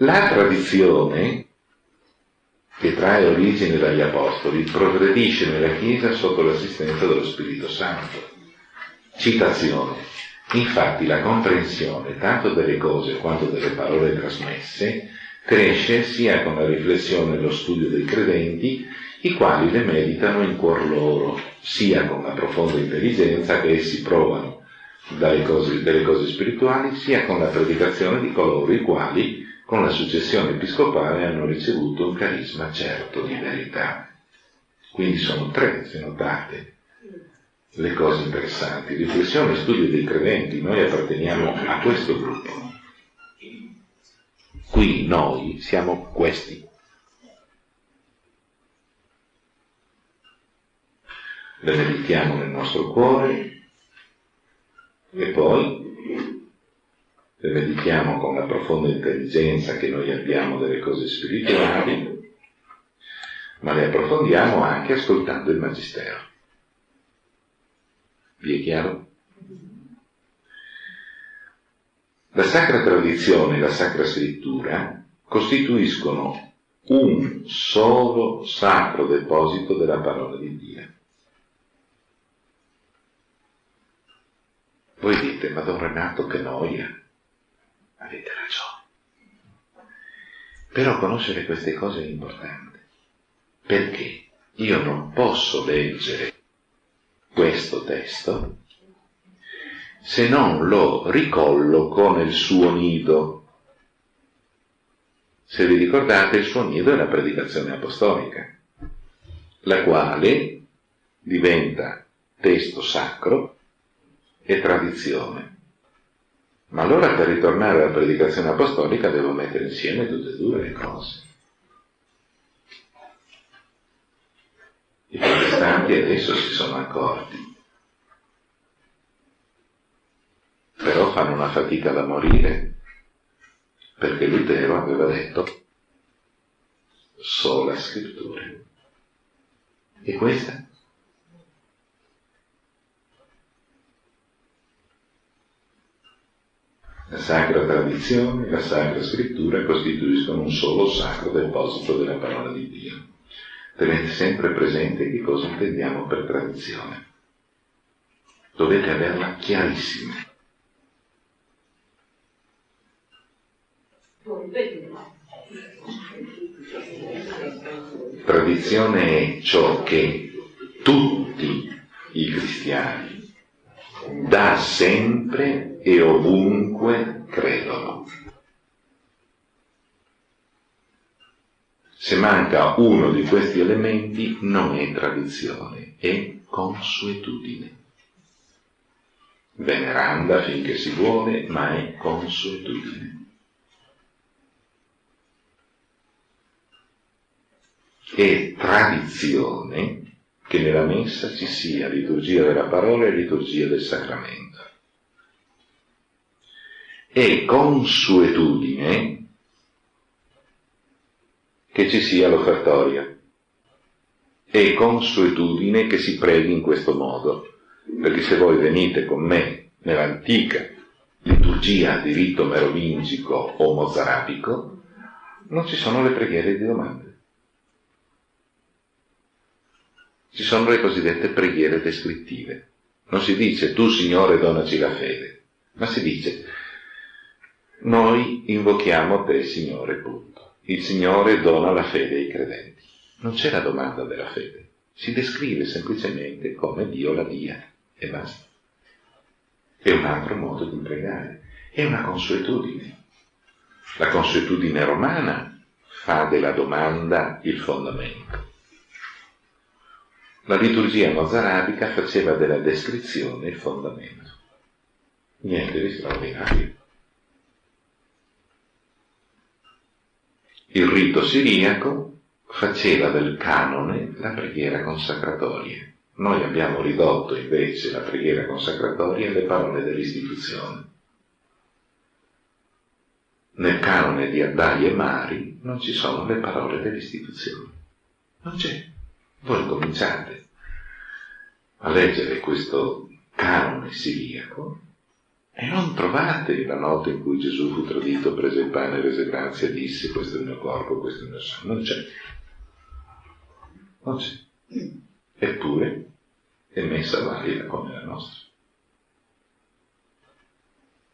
La tradizione, che trae origine dagli Apostoli, progredisce nella Chiesa sotto l'assistenza dello Spirito Santo. Citazione. Infatti la comprensione tanto delle cose quanto delle parole trasmesse cresce sia con la riflessione e lo studio dei credenti, i quali le meditano in cuor loro, sia con la profonda intelligenza che essi provano cose, delle cose spirituali, sia con la predicazione di coloro i quali, con la successione episcopale, hanno ricevuto un carisma certo di verità. Quindi sono tre, se notate, le cose interessanti. Riflessione e studio dei credenti, noi apparteniamo a questo gruppo. Qui noi siamo questi. Le meditiamo nel nostro cuore e poi le meditiamo con la profonda intelligenza che noi abbiamo delle cose spirituali, ma le approfondiamo anche ascoltando il Magistero. Vi è chiaro? La sacra tradizione e la sacra scrittura costituiscono un solo sacro deposito della parola di Dio. Voi dite, ma Don Renato che noia. Avete ragione. Però conoscere queste cose è importante. Perché io non posso leggere questo testo se non lo ricolloco nel suo nido. Se vi ricordate, il suo nido è la predicazione apostolica, la quale diventa testo sacro e tradizione. Ma allora per ritornare alla predicazione apostolica devo mettere insieme tutte e due le cose. I protestanti adesso si sono accorti però fanno una fatica da morire, perché Lutero aveva detto sola scrittura. E questa? La sacra tradizione e la sacra scrittura costituiscono un solo sacro deposito della parola di Dio. Tenete sempre presente che cosa intendiamo per tradizione. Dovete averla chiarissima. Tradizione è ciò che tutti i cristiani da sempre e ovunque credono. Se manca uno di questi elementi non è tradizione, è consuetudine. Veneranda finché si vuole, ma è consuetudine. è tradizione che nella messa ci sia liturgia della parola e liturgia del sacramento. È consuetudine che ci sia l'offertoria. È consuetudine che si preghi in questo modo. Perché se voi venite con me nell'antica liturgia di rito merovingico o mozarabico, non ci sono le preghiere di domande. Ci sono le cosiddette preghiere descrittive. Non si dice tu Signore donaci la fede, ma si dice noi invochiamo te Signore, punto. Il Signore dona la fede ai credenti. Non c'è la domanda della fede, si descrive semplicemente come Dio la dia e basta. È un altro modo di pregare, è una consuetudine. La consuetudine romana fa della domanda il fondamento. La liturgia mozarabica faceva della descrizione il fondamento. Niente di straordinario. Il rito siriaco faceva del canone la preghiera consacratoria. Noi abbiamo ridotto invece la preghiera consacratoria alle parole dell'istituzione. Nel canone di Addai e Mari non ci sono le parole dell'istituzione. Non c'è. Voi cominciate a leggere questo canone siriaco E non trovate la notte in cui Gesù fu tradito, prese il pane, rese grazie e disse questo è il mio corpo, questo è il mio sangue. Non c'è. Non c'è. Eppure è messa valida come la nostra.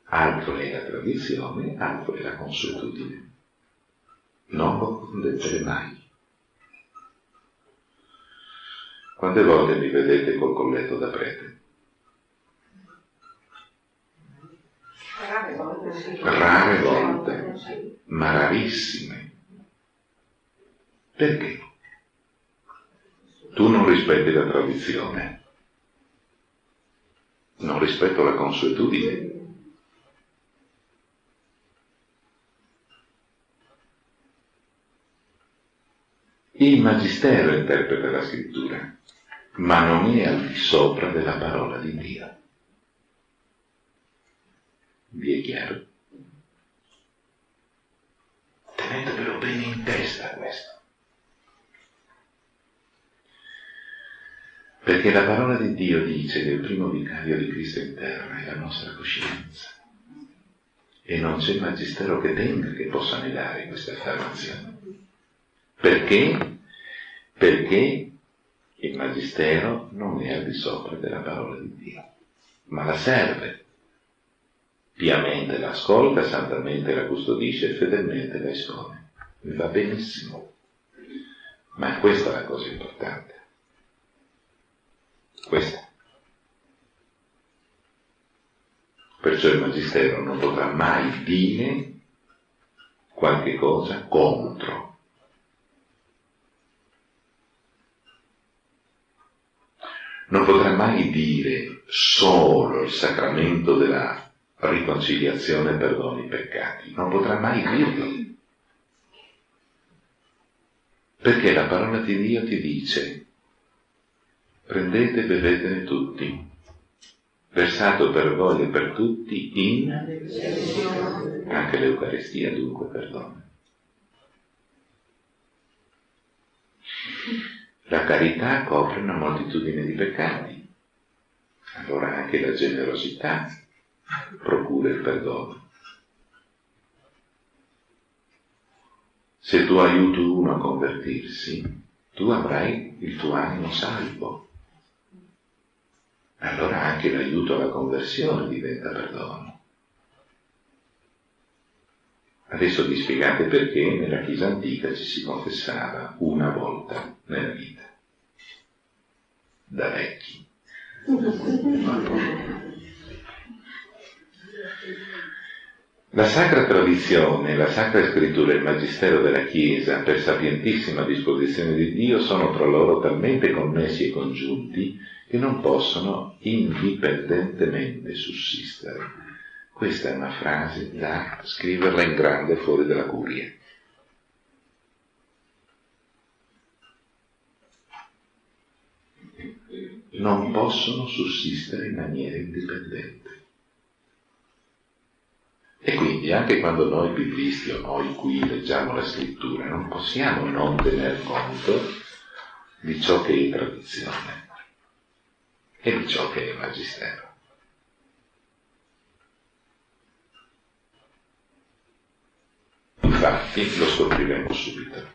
Altro è la tradizione, altro è la consuetudine. Non lo confondete mai. Quante volte mi vedete col colletto da prete? Rare volte, ma rarissime. Perché? Tu non rispetti la tradizione, non rispetto la consuetudine. Il Magistero interpreta la scrittura, ma non è al di sopra della parola di Dio. Vi è chiaro? Tenetevelo bene in testa questo. Perché la parola di Dio dice che il primo vicario di Cristo in terra è la nostra coscienza. E non c'è magistero che tenga che possa negare questa affermazione. Perché? Perché il magistero non è al di sopra della parola di Dio, ma la serve. Piamente la ascolta, santamente la custodisce e fedelmente la espone. Mi va benissimo. Ma questa è la cosa importante. Questa. Perciò il Magistero non potrà mai dire qualche cosa contro. Non potrà mai dire solo il sacramento della riconciliazione perdoni i peccati. Non potrà mai dirlo. Perché la parola di Dio ti dice prendete e bevetene tutti, versato per voi e per tutti in anche l'Eucaristia dunque perdona. La carità copre una moltitudine di peccati, allora anche la generosità procura il perdono. Se tu aiuti uno a convertirsi, tu avrai il tuo animo salvo allora anche l'aiuto alla conversione diventa perdono. Adesso vi spiegate perché nella Chiesa antica ci si confessava una volta nella vita, da vecchi. La sacra tradizione, la sacra scrittura e il magistero della Chiesa, per sapientissima disposizione di Dio, sono tra loro talmente connessi e congiunti che non possono indipendentemente sussistere. Questa è una frase da scriverla in grande fuori dalla curia. Non possono sussistere in maniera indipendente. E quindi anche quando noi biblisti o noi qui leggiamo la scrittura non possiamo non tener conto di ciò che è tradizione e di ciò che è magistero. Infatti lo scopriremo subito.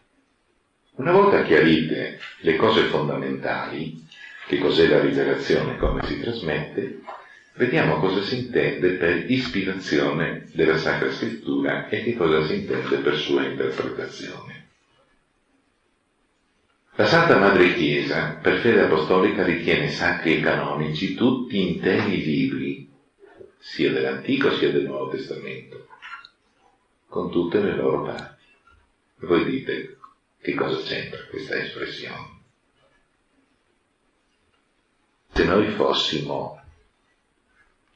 Una volta chiarite le cose fondamentali, che cos'è la rivelazione, come si trasmette, vediamo cosa si intende per ispirazione della Sacra Scrittura e che cosa si intende per sua interpretazione. La Santa Madre Chiesa, per fede apostolica, ritiene sacri e canonici tutti interi libri, sia dell'Antico sia del Nuovo Testamento, con tutte le loro parti. Voi dite, che cosa c'entra questa espressione? Se noi fossimo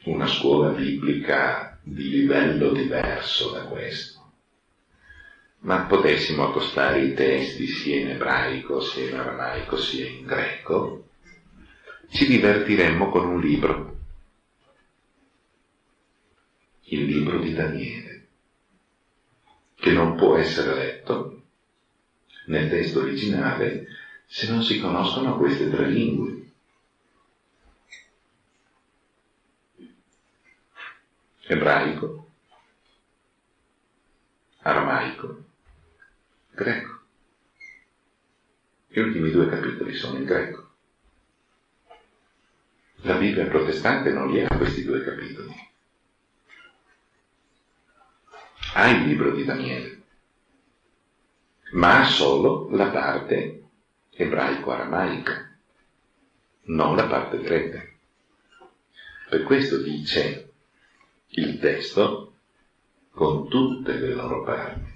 una scuola biblica di livello diverso da questo, ma potessimo accostare i testi sia in ebraico, sia in aramaico, sia in greco, ci divertiremmo con un libro, il libro di Daniele, che non può essere letto nel testo originale se non si conoscono queste tre lingue. Ebraico, aramaico, greco. Gli ultimi due capitoli sono in greco. La Bibbia protestante non li ha questi due capitoli. Ha il libro di Daniele, ma ha solo la parte ebraico-aramaica, non la parte greca. Per questo dice il testo con tutte le loro parti.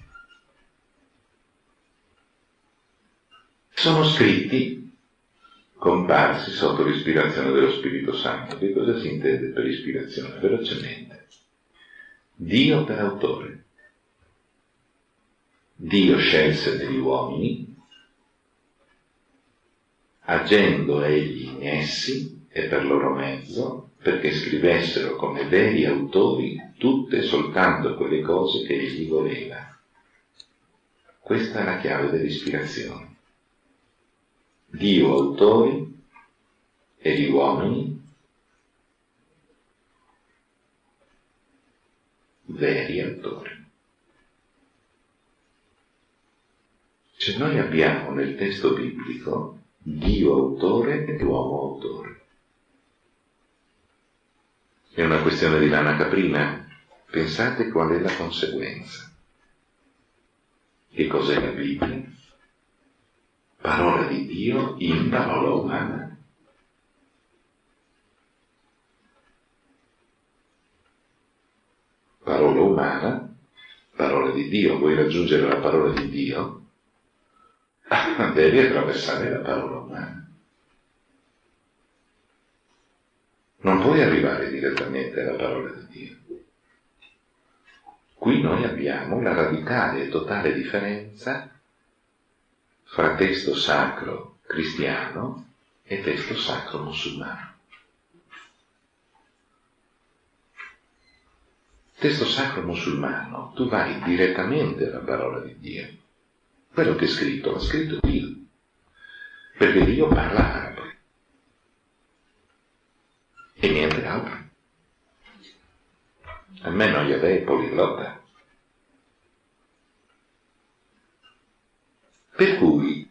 Sono scritti comparsi sotto l'ispirazione dello Spirito Santo. Che cosa si intende per ispirazione? Velocemente. Dio per autore. Dio scelse degli uomini, agendo egli in essi e per loro mezzo, perché scrivessero come veri autori tutte soltanto quelle cose che egli voleva. Questa è la chiave dell'ispirazione. Dio autori e gli uomini veri autori. Cioè noi abbiamo nel testo biblico Dio autore e uomo autore. È una questione di lana caprina. Pensate qual è la conseguenza. Che cos'è la Bibbia? Parola di Dio in parola umana. Parola umana, parola di Dio. Vuoi raggiungere la parola di Dio? Devi attraversare la parola umana. Non puoi arrivare direttamente alla parola di Dio. Qui noi abbiamo la radicale e totale differenza fra testo sacro cristiano e testo sacro musulmano. Testo sacro musulmano, tu vai direttamente alla parola di Dio. Quello che è scritto, l'ha scritto Dio. Perché Dio parla arabo e niente altro. Almeno Yahweh è poliglotta. Per cui,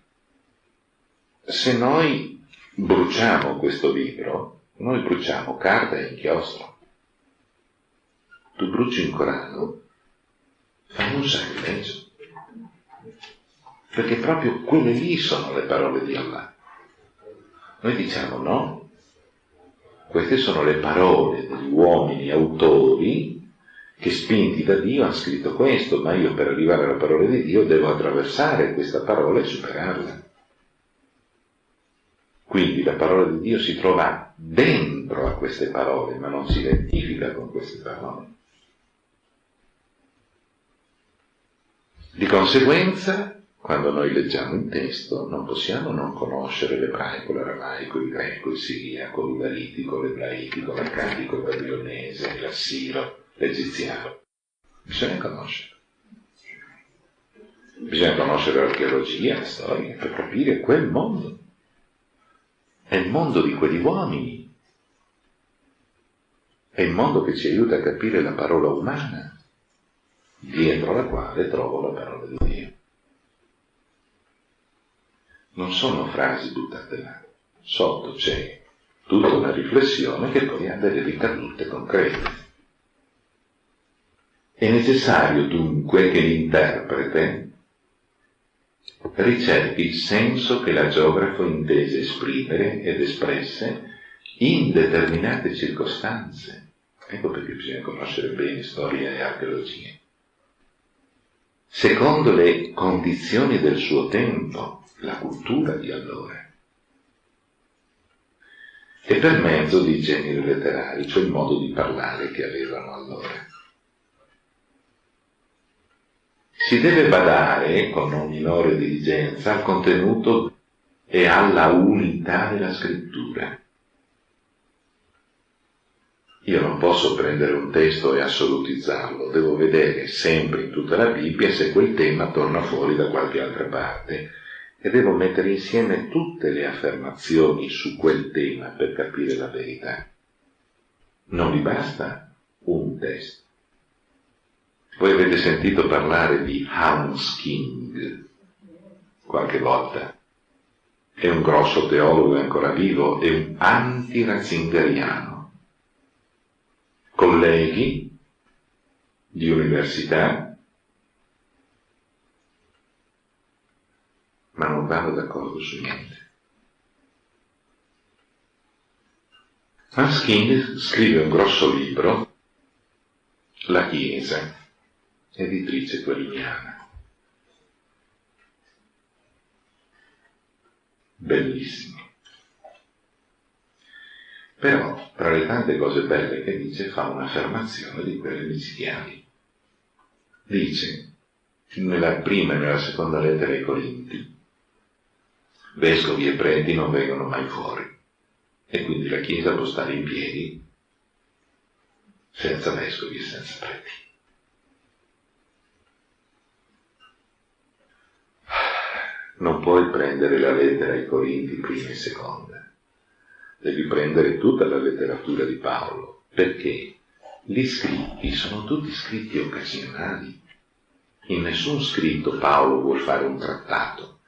se noi bruciamo questo libro, noi bruciamo carta e inchiostro. Tu bruci un Corano, fai un sacrilegio. Perché proprio quelle lì sono le parole di Allah. Noi diciamo no, queste sono le parole degli uomini autori che spinti da Dio hanno scritto questo, ma io per arrivare alla parola di Dio devo attraversare questa parola e superarla. Quindi la parola di Dio si trova dentro a queste parole, ma non si identifica con queste parole. Di conseguenza, quando noi leggiamo un testo non possiamo non conoscere l'ebraico, l'aramaico, il greco, il siriaco, il galitico, l'ebraitico, l'accadico, il babilonese, l'assiro, l'egiziano. Bisogna conoscere. Bisogna conoscere l'archeologia, la storia, per capire quel mondo. È il mondo di quegli uomini. È il mondo che ci aiuta a capire la parola umana, dietro la quale trovo la parola di Dio non sono frasi buttate là. Sotto c'è tutta una riflessione che poi ha delle ricadute concrete. È necessario dunque che l'interprete ricerchi il senso che la geografo intese esprimere ed espresse in determinate circostanze. Ecco perché bisogna conoscere bene storia e archeologia. Secondo le condizioni del suo tempo, la cultura di allora. E per mezzo di generi letterari, cioè il modo di parlare che avevano allora. Si deve badare con non minore diligenza al contenuto e alla unità della scrittura. Io non posso prendere un testo e assolutizzarlo, devo vedere sempre in tutta la Bibbia se quel tema torna fuori da qualche altra parte e devo mettere insieme tutte le affermazioni su quel tema per capire la verità. Non mi basta un testo. Voi avete sentito parlare di Hans King qualche volta. È un grosso teologo, ancora vivo, è un anti-ratzingeriano. Colleghi di università, ma non vanno d'accordo su niente. Hans King scrive un grosso libro, La Chiesa, editrice queriniana. Bellissimo. Però, tra le tante cose belle che dice, fa un'affermazione di quelle micidiali. Dice, nella prima e nella seconda lettera ai Corinti, vescovi e preti non vengono mai fuori e quindi la Chiesa può stare in piedi senza vescovi e senza preti. Non puoi prendere la lettera ai Corinti prima e seconda, devi prendere tutta la letteratura di Paolo, perché gli scritti sono tutti scritti occasionali. In nessun scritto Paolo vuol fare un trattato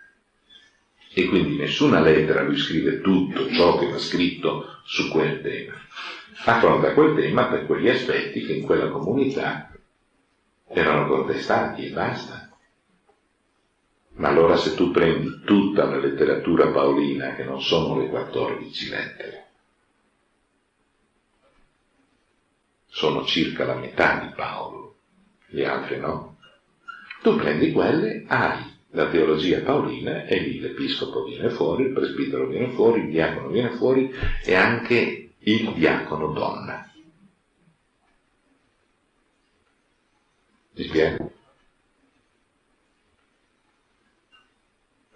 e quindi nessuna lettera lui scrive tutto ciò che va scritto su quel tema. Affronta quel tema per quegli aspetti che in quella comunità erano contestati e basta. Ma allora se tu prendi tutta la letteratura paolina, che non sono le 14 lettere, sono circa la metà di Paolo, le altre no, tu prendi quelle, hai la teologia paolina e lì l'episcopo viene fuori, il presbitero viene fuori, il diacono viene fuori e anche il diacono donna. Ti spiego?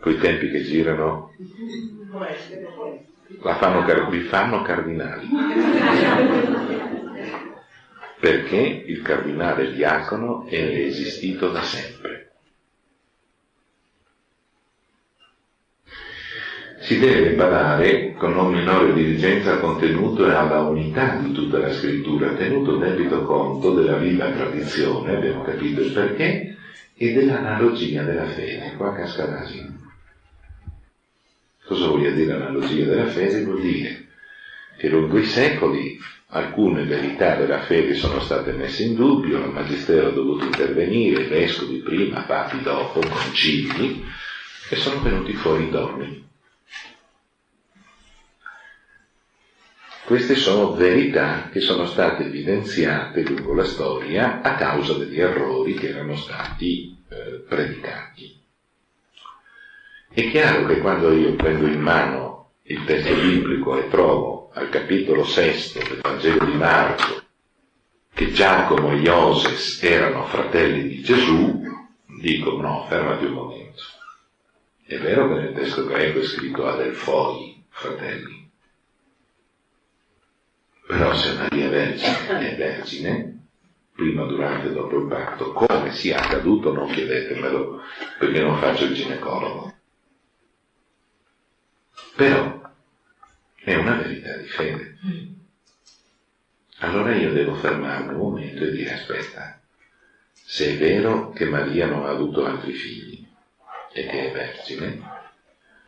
Quei tempi che girano fanno, vi fanno cardinali. Perché il cardinale diacono è esistito da sempre. si deve badare con non minore diligenza al contenuto e alla unità di tutta la scrittura, tenuto debito conto della viva tradizione, abbiamo capito il perché, e dell'analogia della fede. Qua casca l'asino. Cosa vuol dire analogia della fede? Vuol dire che lungo i secoli alcune verità della fede sono state messe in dubbio, il Magistero ha dovuto intervenire, i vescovi prima, papi dopo, concili, e sono venuti fuori i dogmi. Queste sono verità che sono state evidenziate lungo la storia a causa degli errori che erano stati eh, predicati. È chiaro che quando io prendo in mano il testo biblico e trovo al capitolo sesto del Vangelo di Marco che Giacomo e Ioses erano fratelli di Gesù, dico no, fermati un momento. È vero che nel testo greco è scritto Adelfoi, fratelli, però se Maria Vergine è vergine, prima, durante e dopo il parto, come sia accaduto non chiedetemelo, perché non faccio il ginecologo. Però è una verità di fede. Allora io devo fermarmi un momento e dire aspetta, se è vero che Maria non ha avuto altri figli e che è vergine,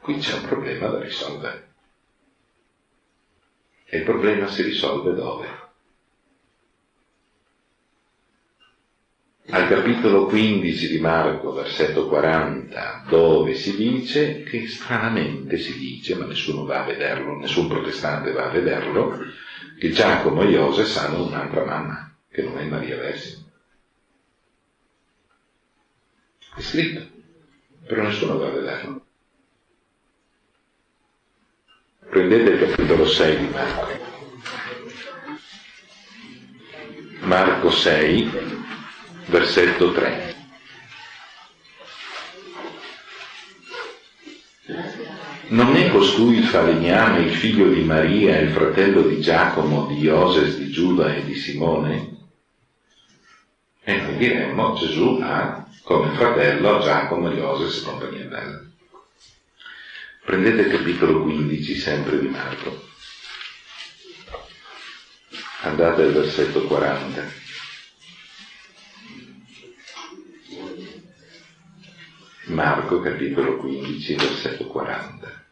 qui c'è un problema da risolvere. E il problema si risolve dove? Al capitolo 15 di Marco, versetto 40, dove si dice che stranamente si dice, ma nessuno va a vederlo, nessun protestante va a vederlo, che Giacomo e Iose hanno un'altra mamma, che non è Maria Vergine. È scritto, però nessuno va a vederlo. Prendete il capitolo 6 di Marco. Marco 6, versetto 3. Non è costui il falegname, il figlio di Maria, il fratello di Giacomo, di Ioses, di Giuda e di Simone? E noi diremmo Gesù ha come fratello Giacomo, Ioses e compagnia bella. Prendete il capitolo 15 sempre di Marco. Andate al versetto 40. Marco capitolo 15, versetto 40.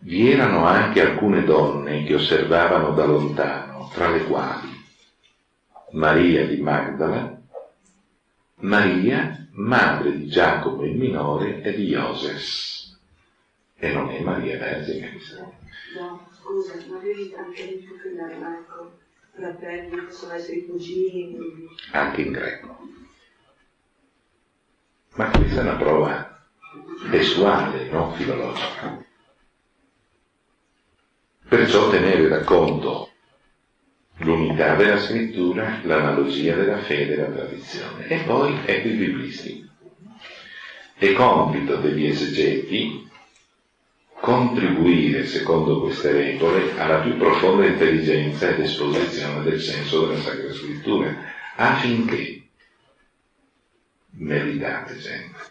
Vi erano anche alcune donne che osservavano da lontano, tra le quali Maria di Magdala, Maria, madre di Giacomo il minore e di Ioses. E non è Maria Vergine questa. No, scusa, ma avevi anche in più in aramaico, fratelli, possono essere cugini. Anche in greco. Ma questa è una prova testuale, non filologica. Perciò tenere da conto l'unità della scrittura, l'analogia della fede e la tradizione. E poi ecco i biblisti. È compito degli esegeti contribuire, secondo queste regole, alla più profonda intelligenza ed esposizione del senso della Sacra Scrittura, affinché, meritate sempre,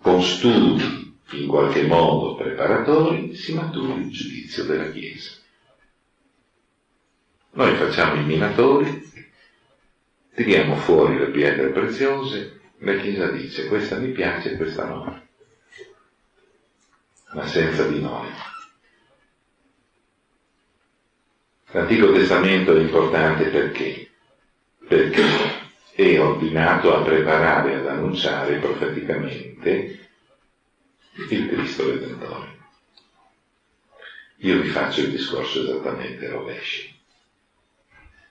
con studi in qualche modo preparatori, si maturi il giudizio della Chiesa. Noi facciamo i minatori, tiriamo fuori le pietre preziose, la Chiesa dice questa mi piace e questa no, ma senza di noi. L'Antico Testamento è importante perché? Perché è ordinato a preparare ad annunciare profeticamente il Cristo Redentore. Io vi faccio il discorso esattamente rovescio.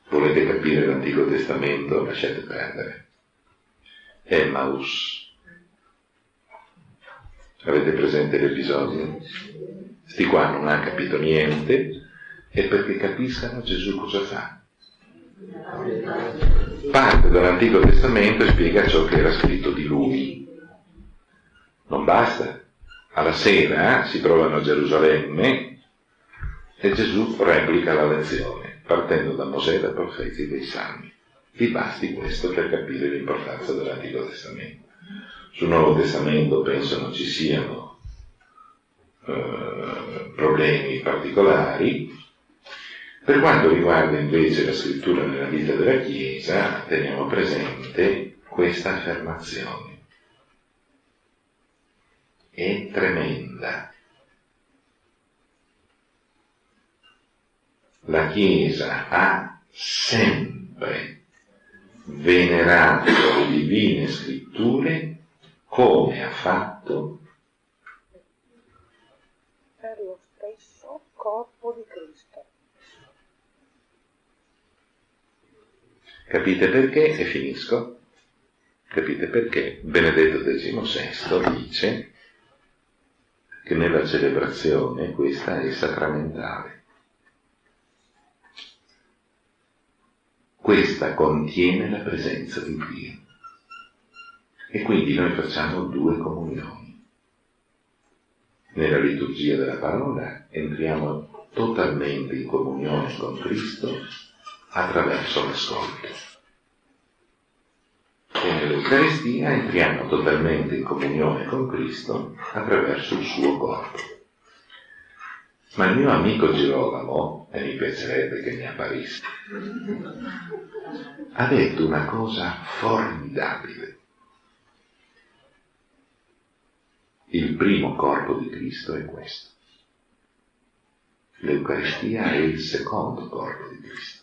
Volete capire l'Antico Testamento? Lasciate perdere. Emmaus. Avete presente l'episodio? Sti qua non hanno capito niente e perché capiscano Gesù cosa fa. Parte dall'Antico Testamento e spiega ciò che era scritto di lui. Non basta. Alla sera si trovano a Gerusalemme e Gesù replica la lezione partendo da Mosè, dai profeti e dai salmi. Vi basti questo per capire l'importanza dell'Antico Testamento. Sul Nuovo Testamento penso non ci siano eh, problemi particolari. Per quanto riguarda invece la scrittura nella vita della Chiesa, teniamo presente questa affermazione. È tremenda la Chiesa ha sempre venerato le divine scritture come ha fatto per lo stesso corpo di Cristo. Capite perché? E finisco. Capite perché Benedetto XVI dice che nella celebrazione questa è sacramentale. questa contiene la presenza di Dio. E quindi noi facciamo due comunioni. Nella liturgia della parola entriamo totalmente in comunione con Cristo attraverso l'ascolto. E nell'Eucaristia entriamo totalmente in comunione con Cristo attraverso il suo corpo. Ma il mio amico Girolamo, e mi piacerebbe che mi apparisse, ha detto una cosa formidabile. Il primo corpo di Cristo è questo. L'Eucaristia è il secondo corpo di Cristo.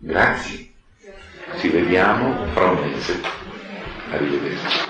Grazie. Ci vediamo fra un mese. Arrivederci.